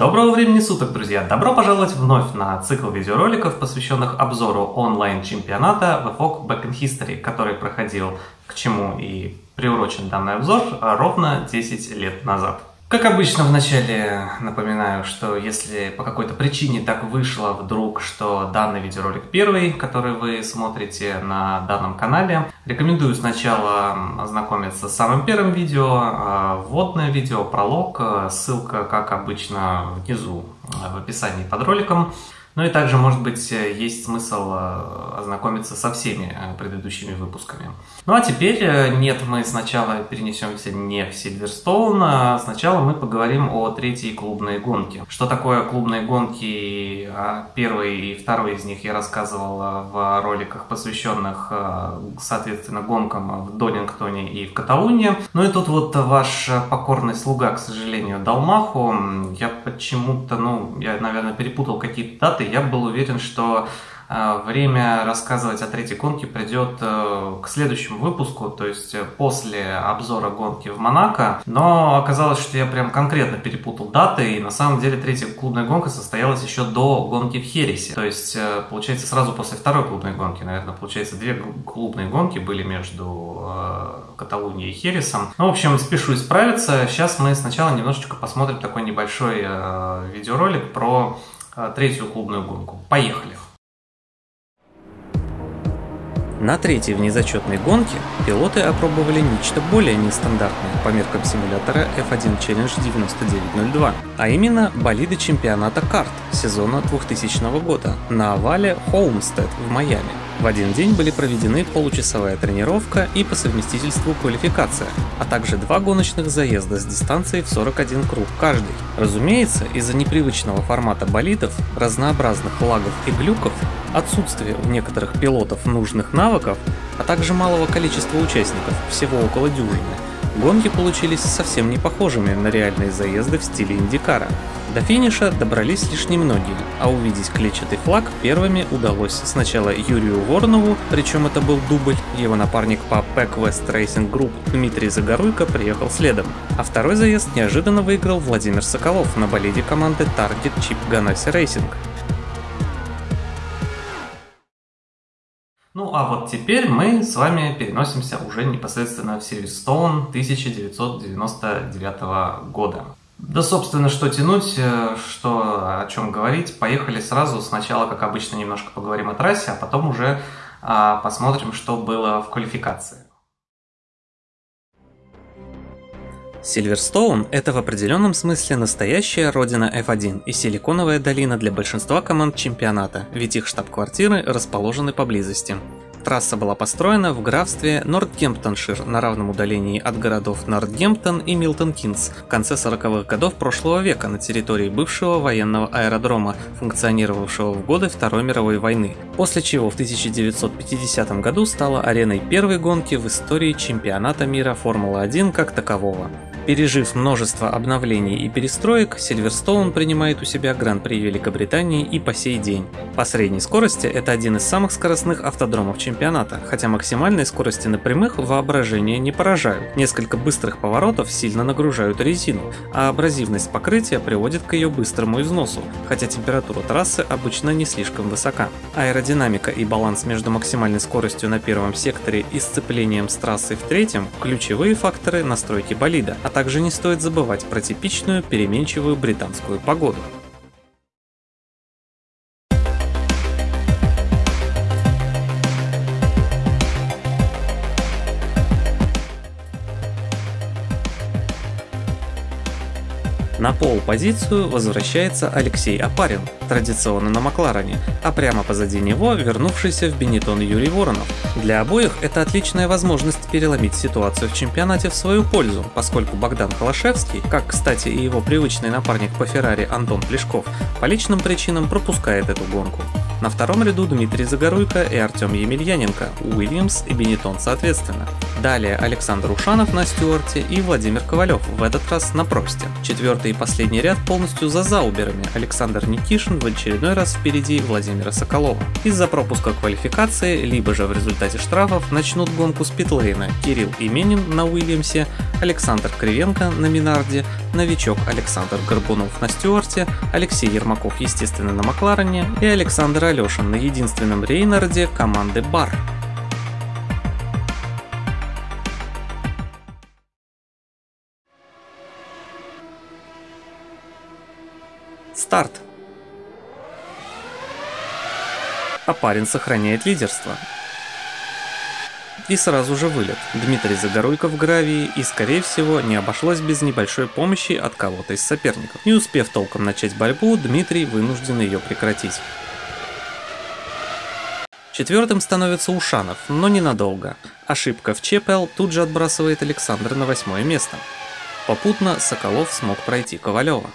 Доброго времени суток, друзья! Добро пожаловать вновь на цикл видеороликов, посвященных обзору онлайн-чемпионата VFOG Back in History, который проходил, к чему и приурочен данный обзор, ровно 10 лет назад. Как обычно, вначале напоминаю, что если по какой-то причине так вышло вдруг, что данный видеоролик первый, который вы смотрите на данном канале, рекомендую сначала ознакомиться с самым первым видео, а, вводное видео, пролог, ссылка, как обычно, внизу в описании под роликом. Ну и также, может быть, есть смысл э, ознакомиться со всеми э, предыдущими выпусками. Ну а теперь, э, нет, мы сначала перенесемся не в Сильверстоун, а сначала мы поговорим о третьей клубной гонке. Что такое клубные гонки? А первый и второй из них я рассказывал в роликах, посвященных, соответственно, гонкам в Донингтоне и в Каталунии. Ну и тут вот ваш покорный слуга, к сожалению, дал маху. Я почему-то, ну, я, наверное, перепутал какие-то даты, даты, я был уверен, что э, время рассказывать о третьей гонке придет э, к следующему выпуску, то есть э, после обзора гонки в Монако. Но оказалось, что я прям конкретно перепутал даты, и на самом деле третья клубная гонка состоялась еще до гонки в Хересе. То есть, получается, сразу после второй клубной гонки, наверное, получается, две клубные гонки были между Каталунией и Хересом. Ну, в общем, спешу исправиться. Сейчас мы сначала немножечко посмотрим такой небольшой видеоролик про третью клубную гонку. Поехали! На третьей внезачетной гонке пилоты опробовали нечто более нестандартное по меркам симулятора F1 Challenge 9902, а именно болиды чемпионата карт сезона 2000 года на овале Холмстед в Майами. В один день были проведены получасовая тренировка и по совместительству квалификация, а также два гоночных заезда с дистанцией в 41 круг каждый. Разумеется, из-за непривычного формата болидов, разнообразных лагов и глюков, отсутствия у некоторых пилотов нужных навыков, а также малого количества участников, всего около дюжины, Гонки получились совсем не похожими на реальные заезды в стиле Индикара. До финиша добрались лишь немногие, а увидеть клетчатый флаг первыми удалось сначала Юрию Воронову, причем это был дубль, его напарник по Pack West Racing Group Дмитрий Загоруйко приехал следом, а второй заезд неожиданно выиграл Владимир Соколов на болиде команды Target Chip Ganassi Racing. Ну а вот теперь мы с вами переносимся уже непосредственно в Сильверстоун 1999 года. Да, собственно, что тянуть, э, что о чем говорить. Поехали сразу. Сначала, как обычно, немножко поговорим о трассе, а потом уже а, посмотрим, что было в квалификации. Сильверстоун – это в определенном смысле настоящая родина F1 и силиконовая долина для большинства команд чемпионата, ведь их штаб-квартиры расположены поблизости. Трасса была построена в графстве Нортгемптоншир на равном удалении от городов Нортгемптон и Милтон-Кинс в конце 40-х годов прошлого века на территории бывшего военного аэродрома, функционировавшего в годы Второй мировой войны, после чего в 1950 году стала ареной первой гонки в истории чемпионата мира Формулы-1 как такового. Пережив множество обновлений и перестроек, Сильверстоун принимает у себя Гран-при Великобритании и по сей день. По средней скорости это один из самых скоростных автодромов чемпионата, хотя максимальные скорости на прямых воображение не поражают. Несколько быстрых поворотов сильно нагружают резину, а абразивность покрытия приводит к ее быстрому износу, хотя температура трассы обычно не слишком высока. Аэродинамика и баланс между максимальной скоростью на первом секторе и сцеплением с трассой в третьем – ключевые факторы настройки болида, а также не стоит забывать про типичную переменчивую британскую погоду. На пол-позицию возвращается Алексей Апарин, традиционно на Макларене, а прямо позади него вернувшийся в Бенетон Юрий Воронов. Для обоих это отличная возможность переломить ситуацию в чемпионате в свою пользу, поскольку Богдан Холошевский, как, кстати, и его привычный напарник по Феррари Антон Плешков, по личным причинам пропускает эту гонку. На втором ряду Дмитрий Загоруйко и Артем Емельяненко, Уильямс и Бенетон соответственно. Далее Александр Ушанов на Стюарте и Владимир Ковалев, в этот раз на Просте. Четвертый и последний ряд полностью за зауберами. Александр Никишин в очередной раз впереди Владимира Соколова. Из-за пропуска квалификации, либо же в результате штрафов начнут гонку с питлейна Кирилл Именин на Уильямсе, Александр Кривенко на Минарде, новичок Александр Горбунов на Стюарте, Алексей Ермаков, естественно, на Макларене и Александр Алешин на единственном Рейнарде команды Бар. Старт. А парень сохраняет лидерство. И сразу же вылет. Дмитрий Загоруйко в гравии и, скорее всего, не обошлось без небольшой помощи от кого-то из соперников. Не успев толком начать борьбу, Дмитрий вынужден ее прекратить. Четвертым становится Ушанов, но ненадолго. Ошибка в ЧПЛ тут же отбрасывает Александра на восьмое место. Попутно Соколов смог пройти Ковалева.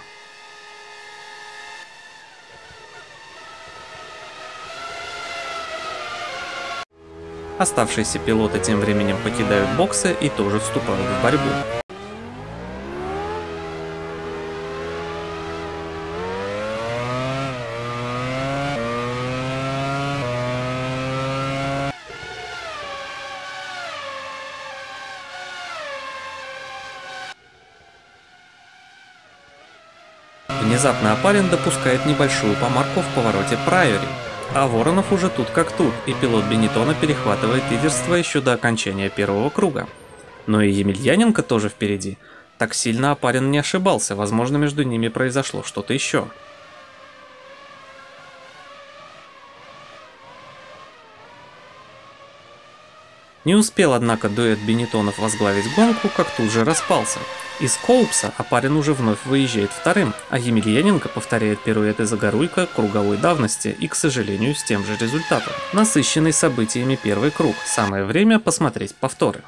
Оставшиеся пилоты тем временем покидают боксы и тоже вступают в борьбу. Внезапно Апарин допускает небольшую помарку в повороте Прайори, а Воронов уже тут как тут, и пилот Бенетона перехватывает лидерство еще до окончания первого круга. Но и Емельяненко тоже впереди. Так сильно Апарин не ошибался, возможно между ними произошло что-то еще. Не успел, однако, дуэт Бенетонов возглавить гонку, как тут же распался. Из Коупса Апарин уже вновь выезжает вторым, а Емельяненко повторяет пируэты Загоруйка круговой давности и, к сожалению, с тем же результатом. Насыщенный событиями первый круг, самое время посмотреть повторы.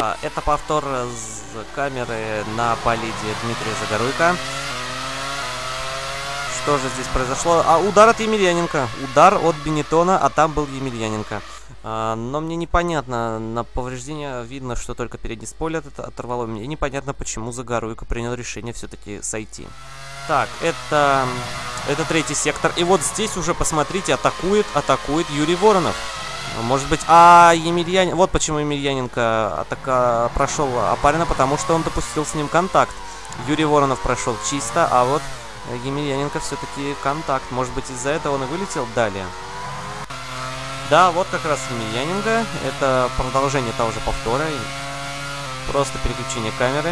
А, это повтор с камеры на болиде Дмитрия Загоруйка. Что же здесь произошло? А, удар от Емельяненко. Удар от Бенетона, а там был Емельяненко. А, но мне непонятно, на повреждение видно, что только передний спойлер это оторвало. Мне непонятно, почему Загоруйко принял решение все-таки сойти. Так, это, это третий сектор. И вот здесь уже, посмотрите, атакует, атакует Юрий Воронов. Может быть, а Емельянин... Вот почему Емельяненко атака прошел Апарина, потому что он допустил с ним контакт. Юрий Воронов прошел чисто, а вот Емельяненко все-таки контакт. Может быть, из-за этого он и вылетел далее. Да, вот как раз Емельяненко. Это продолжение того же повтора. Просто переключение камеры.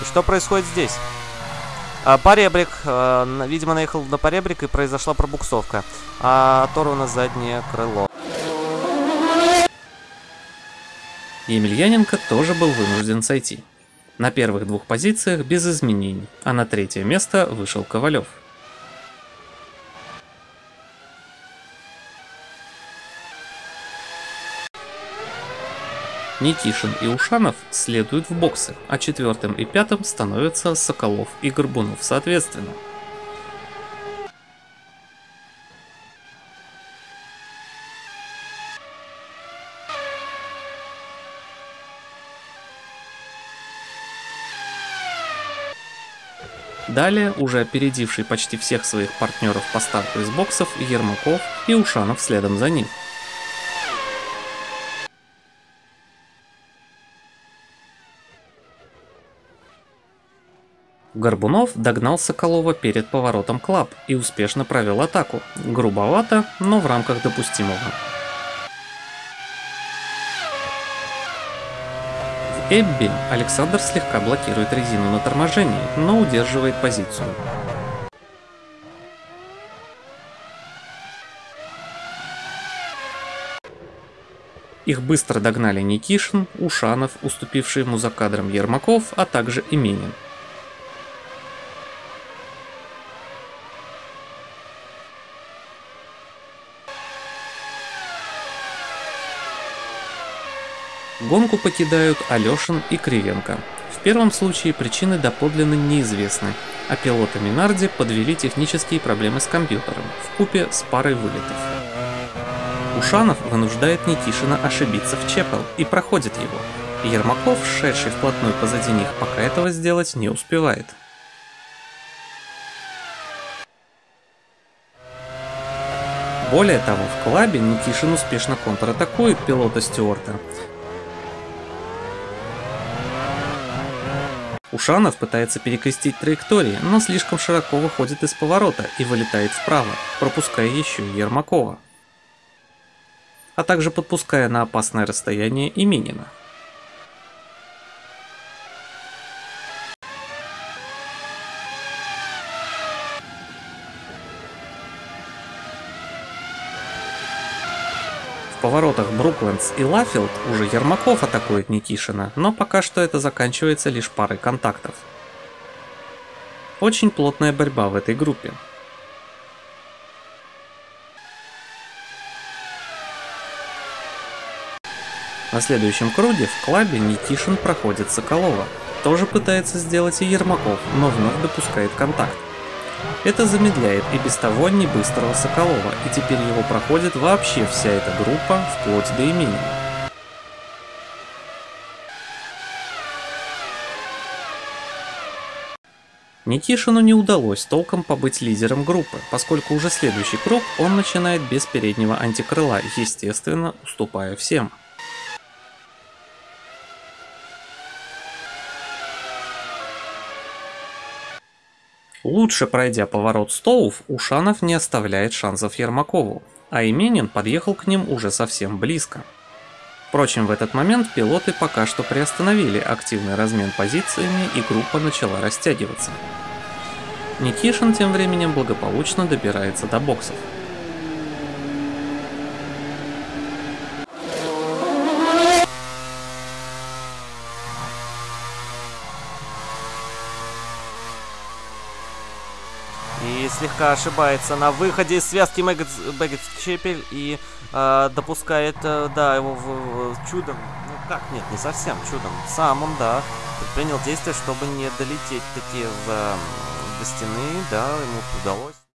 И что происходит здесь? А, поребрик. А, видимо, наехал на поребрик и произошла пробуксовка. А, оторвано заднее крыло. Емельяненко тоже был вынужден сойти. На первых двух позициях без изменений, а на третье место вышел Ковалев. Никишин и Ушанов следуют в боксы, а четвертым и пятым становятся Соколов и Горбунов соответственно. Далее, уже опередивший почти всех своих партнеров по старту из боксов, Ермаков и Ушанов следом за ним. Горбунов догнал Соколова перед поворотом Клаб и успешно провел атаку. Грубовато, но в рамках допустимого. В Эбби Александр слегка блокирует резину на торможении, но удерживает позицию. Их быстро догнали Никишин, Ушанов, уступивший ему за кадром Ермаков, а также Именин. Гонку покидают Алешин и Кривенко. В первом случае причины доподлинно неизвестны, а пилоты Минарди подвели технические проблемы с компьютером в купе с парой вылетов. Ушанов вынуждает Никишина ошибиться в Чепел и проходит его. Ермаков, шедший вплотную позади них, пока этого сделать не успевает. Более того, в клабе Никишин успешно контратакует пилота Стюарта. Ушанов пытается перекрестить траектории, но слишком широко выходит из поворота и вылетает вправо, пропуская еще Ермакова. А также подпуская на опасное расстояние и Минина. Поворотах Бруклендс и Лафилд уже Ермаков атакует Никишина, но пока что это заканчивается лишь парой контактов. Очень плотная борьба в этой группе. На следующем круге в клабе Никишин проходит Соколова. Тоже пытается сделать и Ермаков, но вновь допускает контакт. Это замедляет и без того не быстрого Соколова, и теперь его проходит вообще вся эта группа, вплоть до имени. Никишину не удалось толком побыть лидером группы, поскольку уже следующий круг он начинает без переднего антикрыла, естественно, уступая всем. Лучше пройдя поворот Стоув, Ушанов не оставляет шансов Ермакову, а Именин подъехал к ним уже совсем близко. Впрочем, в этот момент пилоты пока что приостановили активный размен позициями и группа начала растягиваться. Никишин тем временем благополучно добирается до боксов. Слегка ошибается на выходе из связки Бэггетс Чепель и э, допускает, э, да, его в, в чудом, ну как, нет, не совсем чудом, сам он, да, предпринял действия, чтобы не долететь таки в, э, до стены, да, ему удалось.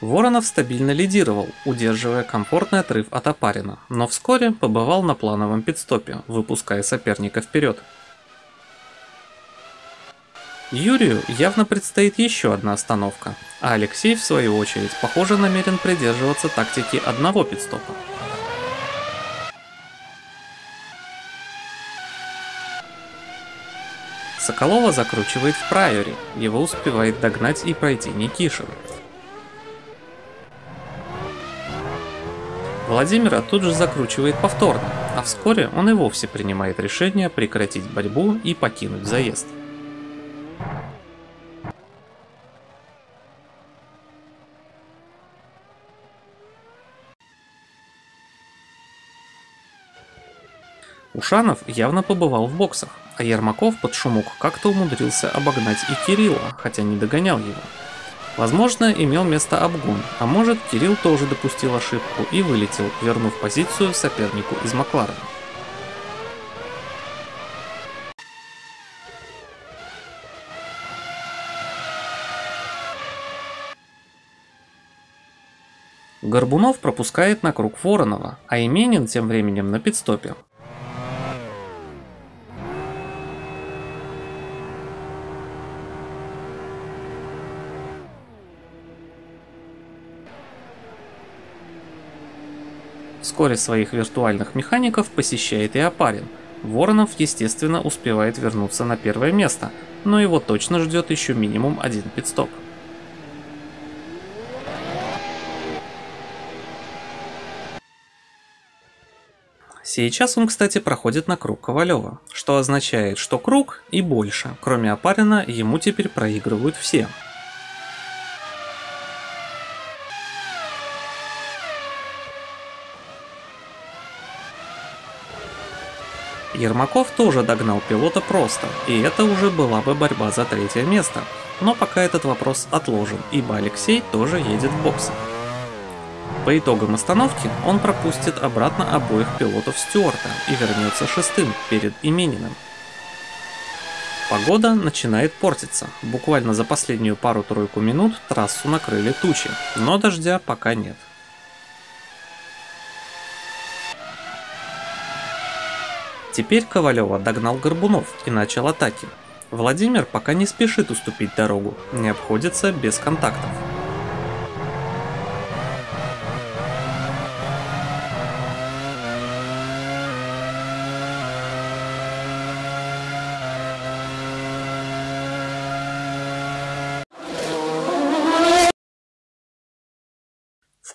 Воронов стабильно лидировал, удерживая комфортный отрыв от Опарина, но вскоре побывал на плановом пидстопе, выпуская соперника вперед. Юрию явно предстоит еще одна остановка, а Алексей, в свою очередь, похоже намерен придерживаться тактики одного пидстопа. Соколова закручивает в прайоре, его успевает догнать и пройти Никишин. Владимира тут же закручивает повторно, а вскоре он и вовсе принимает решение прекратить борьбу и покинуть заезд. Ушанов явно побывал в боксах, а Ермаков под шумок как-то умудрился обогнать и Кирилла, хотя не догонял его. Возможно, имел место обгон, а может, Кирилл тоже допустил ошибку и вылетел, вернув позицию сопернику из Макларена. Горбунов пропускает на круг Воронова, а Именин тем временем на пидстопе. Вскоре своих виртуальных механиков посещает и Апарин. Воронов, естественно, успевает вернуться на первое место, но его точно ждет еще минимум один пидстоп. Сейчас он, кстати, проходит на круг Ковалева, что означает, что круг и больше, кроме Апарина, ему теперь проигрывают все. Ермаков тоже догнал пилота просто, и это уже была бы борьба за третье место. Но пока этот вопрос отложен, ибо Алексей тоже едет в боксы. По итогам остановки он пропустит обратно обоих пилотов Стюарта и вернется шестым перед Имениным. Погода начинает портиться. Буквально за последнюю пару-тройку минут трассу накрыли тучи, но дождя пока нет. Теперь Ковалева догнал Горбунов и начал атаки. Владимир пока не спешит уступить дорогу, не обходится без контактов.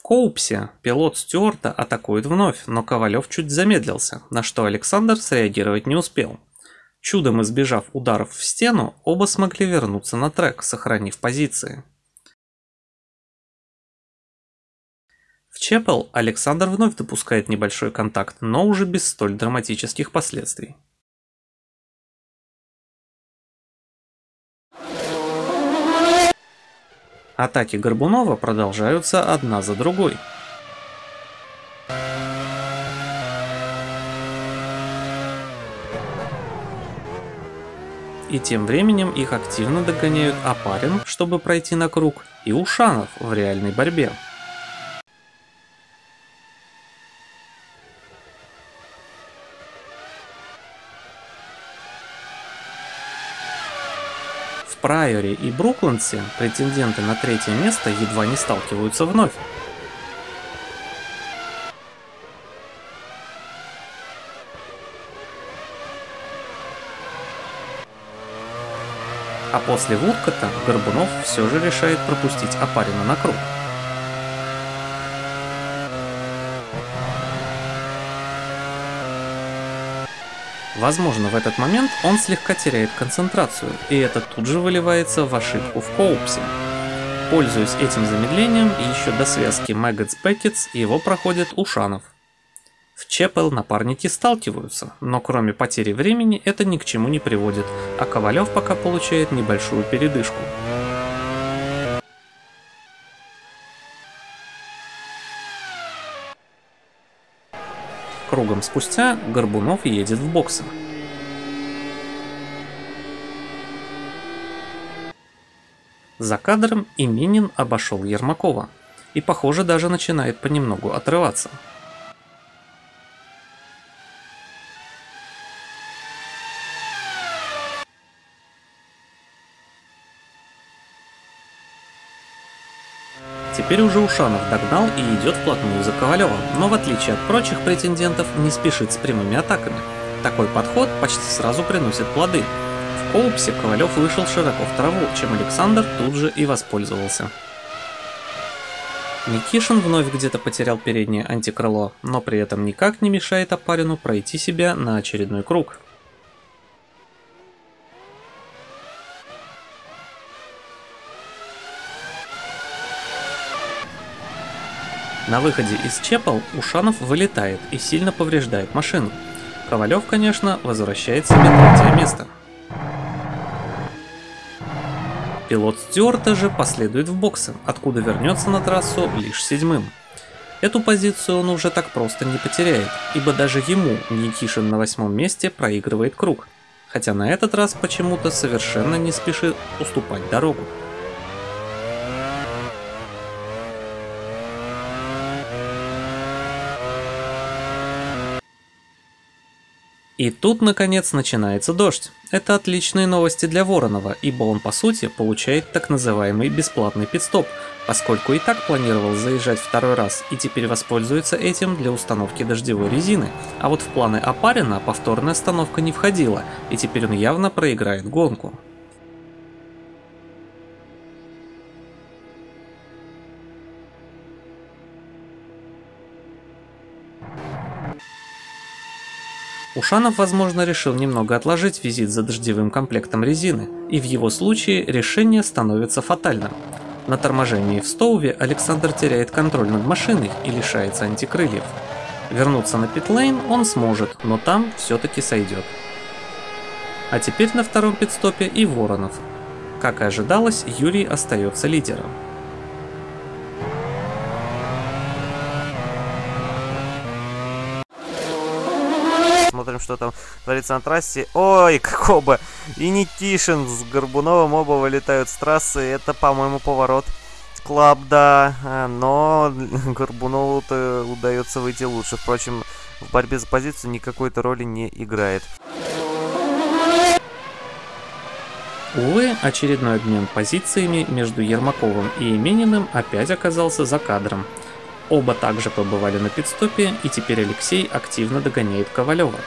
Коупсе пилот Стюарта атакует вновь, но Ковалев чуть замедлился, на что Александр среагировать не успел. Чудом избежав ударов в стену, оба смогли вернуться на трек, сохранив позиции. В Чепел Александр вновь допускает небольшой контакт, но уже без столь драматических последствий. Атаки Горбунова продолжаются одна за другой. И тем временем их активно догоняют Апарин, чтобы пройти на круг, и Ушанов в реальной борьбе. Прайоре и Брукландсе претенденты на третье место едва не сталкиваются вновь. А после Вудкота Горбунов все же решает пропустить Апарина на круг. Возможно, в этот момент он слегка теряет концентрацию, и это тут же выливается в ошибку в Коупсе. Пользуясь этим замедлением еще до связки Маггетс Беккетс, его проходит Ушанов. В Чепел напарники сталкиваются, но кроме потери времени это ни к чему не приводит, а Ковалев пока получает небольшую передышку. Кругом спустя Горбунов едет в боксы. За кадром Именин обошел Ермакова и, похоже, даже начинает понемногу отрываться. Теперь уже Ушанов догнал и идет вплотную за Ковалевым, но в отличие от прочих претендентов не спешит с прямыми атаками. Такой подход почти сразу приносит плоды. В Коупсе Ковалев вышел широко в траву, чем Александр тут же и воспользовался. Никишин вновь где-то потерял переднее антикрыло, но при этом никак не мешает Апарину пройти себя на очередной круг. На выходе из Чепал Ушанов вылетает и сильно повреждает машину. Ковалев, конечно, возвращает себе третье место. Пилот Стюарта же последует в боксы, откуда вернется на трассу лишь седьмым. Эту позицию он уже так просто не потеряет, ибо даже ему Никишин на восьмом месте проигрывает круг, хотя на этот раз почему-то совершенно не спешит уступать дорогу. И тут, наконец, начинается дождь. Это отличные новости для Воронова, ибо он, по сути, получает так называемый бесплатный пидстоп, поскольку и так планировал заезжать второй раз и теперь воспользуется этим для установки дождевой резины. А вот в планы Апарина повторная остановка не входила, и теперь он явно проиграет гонку. Ушанов, возможно, решил немного отложить визит за дождевым комплектом резины, и в его случае решение становится фатальным. На торможении в Стоуве Александр теряет контроль над машиной и лишается антикрыльев. Вернуться на питлейн он сможет, но там все-таки сойдет. А теперь на втором пидстопе и Воронов. Как и ожидалось, Юрий остается лидером. посмотрим, что там творится на трассе. Ой, как оба! И Никишин с Горбуновым оба вылетают с трассы. Это, по-моему, поворот. Клаб, да, э, но Горбунову-то удается выйти лучше. Впрочем, в борьбе за позицию никакой-то роли не играет. Увы, очередной обмен позициями между Ермаковым и Имениным опять оказался за кадром. Оба также побывали на пидстопе, и теперь Алексей активно догоняет Ковалева.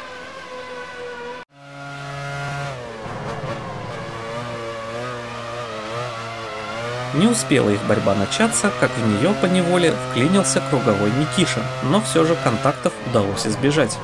Не успела их борьба начаться, как в нее по неволе вклинился круговой Никишин, но все же контактов удалось избежать.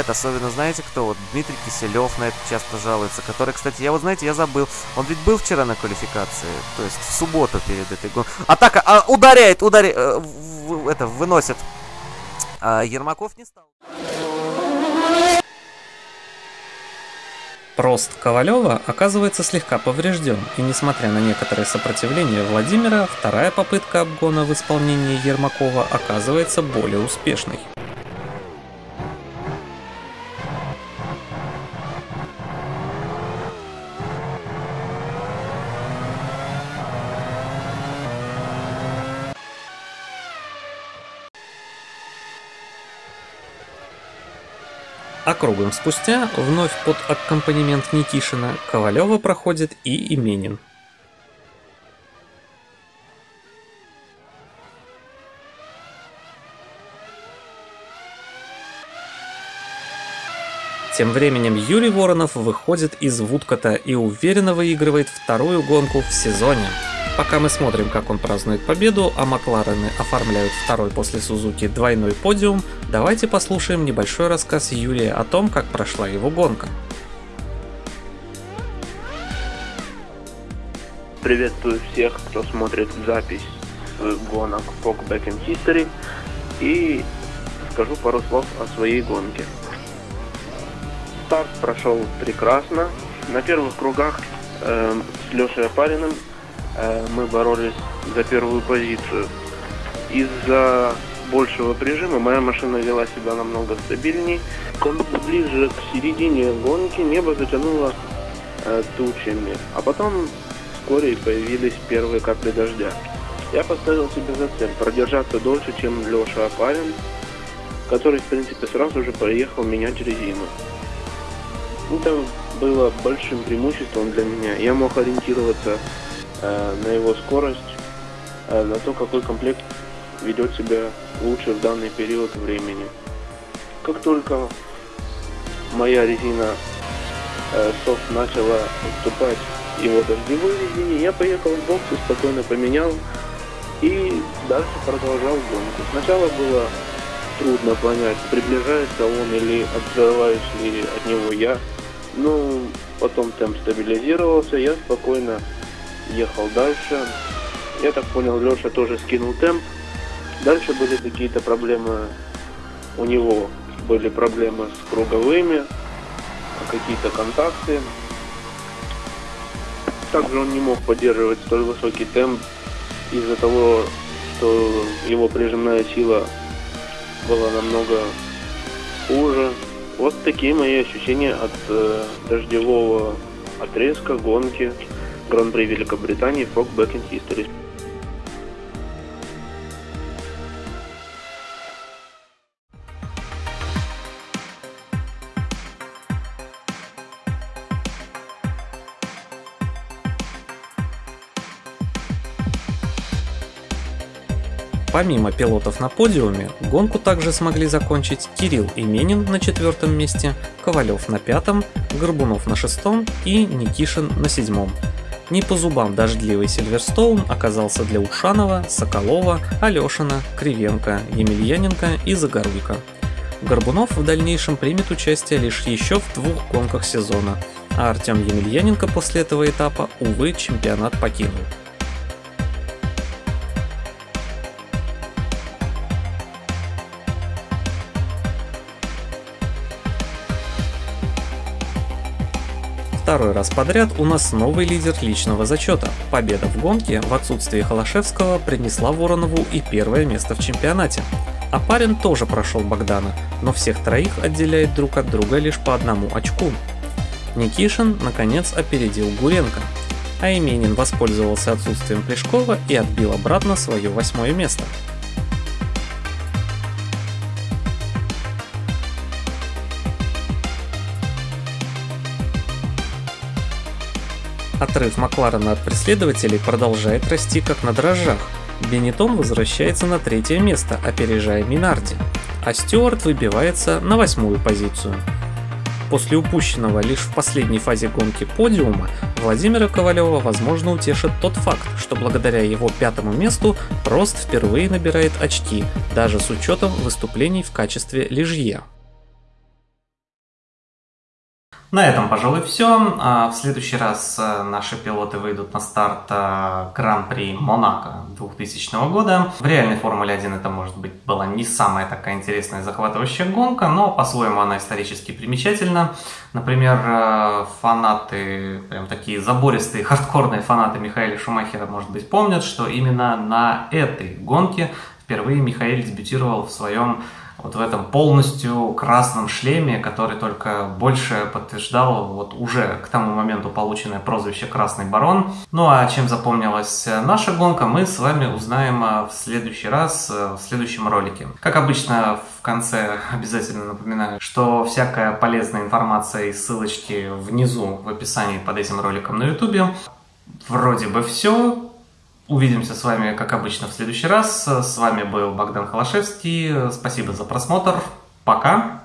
Бывает, особенно знаете кто? Вот Дмитрий Киселев на это часто жалуется, который, кстати, я вот знаете, я забыл, он ведь был вчера на квалификации, то есть в субботу перед этой гонкой. Атака, а, ударяет, ударяет, э, это, выносит. А Ермаков не стал. Прост Ковалева оказывается слегка поврежден, и несмотря на некоторое сопротивление Владимира, вторая попытка обгона в исполнении Ермакова оказывается более успешной. Кругом спустя, вновь под аккомпанемент Никишина, Ковалева проходит и Именин. Тем временем Юрий Воронов выходит из Вудкота и уверенно выигрывает вторую гонку в сезоне. Пока мы смотрим, как он празднует победу, а Макларены оформляют второй после Сузуки двойной подиум, давайте послушаем небольшой рассказ Юрия о том, как прошла его гонка. Приветствую всех, кто смотрит запись гонок Fog Back in History и скажу пару слов о своей гонке. Старт прошел прекрасно. На первых кругах э, с Лешей Опариным Э, мы боролись за первую позицию. Из-за большего прижима моя машина вела себя намного стабильней. Ближе к середине гонки небо затянуло э, тучами, а потом вскоре появились первые капли дождя. Я поставил себе за цель продержаться дольше, чем Леша Апарин, который, в принципе, сразу же поехал менять резину. Это было большим преимуществом для меня. Я мог ориентироваться Э, на его скорость, э, на то, какой комплект ведет себя лучше в данный период времени. Как только моя резина э, софт начала уступать его дождевой резине, я поехал в бокс и спокойно поменял и дальше продолжал гонку. Сначала было трудно понять, приближается он или отзываюсь ли от него я. Но потом темп стабилизировался, я спокойно ехал дальше. Я так понял, Леша тоже скинул темп. Дальше были какие-то проблемы у него. Были проблемы с круговыми, какие-то контакты. Также он не мог поддерживать столь высокий темп из-за того, что его прижимная сила была намного хуже. Вот такие мои ощущения от э, дождевого отрезка гонки. Гран-при Великобритании Frog Back in History. Помимо пилотов на подиуме, гонку также смогли закончить Кирилл Именин на четвертом месте, Ковалев на пятом, Горбунов на шестом и Никишин на седьмом. Не по зубам дождливый Сильверстоун оказался для Ушанова, Соколова, Алешина, Кривенко, Емельяненко и Загоруйка. Горбунов в дальнейшем примет участие лишь еще в двух гонках сезона, а Артем Емельяненко после этого этапа, увы, чемпионат покинул. Второй раз подряд у нас новый лидер личного зачета. Победа в гонке в отсутствии Холошевского принесла Воронову и первое место в чемпионате. А парень тоже прошел Богдана, но всех троих отделяет друг от друга лишь по одному очку. Никишин, наконец, опередил Гуренко, а Именин воспользовался отсутствием Плешкова и отбил обратно свое восьмое место. Отрыв Макларена от преследователей продолжает расти как на дрожжах. Бенетон возвращается на третье место, опережая Минарди, а Стюарт выбивается на восьмую позицию. После упущенного лишь в последней фазе гонки подиума Владимира Ковалева возможно утешит тот факт, что благодаря его пятому месту Прост впервые набирает очки, даже с учетом выступлений в качестве лижье. На этом, пожалуй, все. А, в следующий раз э, наши пилоты выйдут на старт э, Гран-при Монако 2000 года. В реальной Формуле 1 это, может быть, была не самая такая интересная захватывающая гонка, но по-своему она исторически примечательна. Например, э, фанаты, прям такие забористые, хардкорные фанаты Михаила Шумахера, может быть, помнят, что именно на этой гонке впервые Михаил дебютировал в своем вот в этом полностью красном шлеме, который только больше подтверждал вот уже к тому моменту полученное прозвище «Красный барон». Ну а чем запомнилась наша гонка, мы с вами узнаем а, в следующий раз, а, в следующем ролике. Как обычно, в конце обязательно напоминаю, что всякая полезная информация и ссылочки внизу в описании под этим роликом на YouTube. Вроде бы все. Увидимся с вами, как обычно, в следующий раз. С вами был Богдан Холошевский. Спасибо за просмотр. Пока.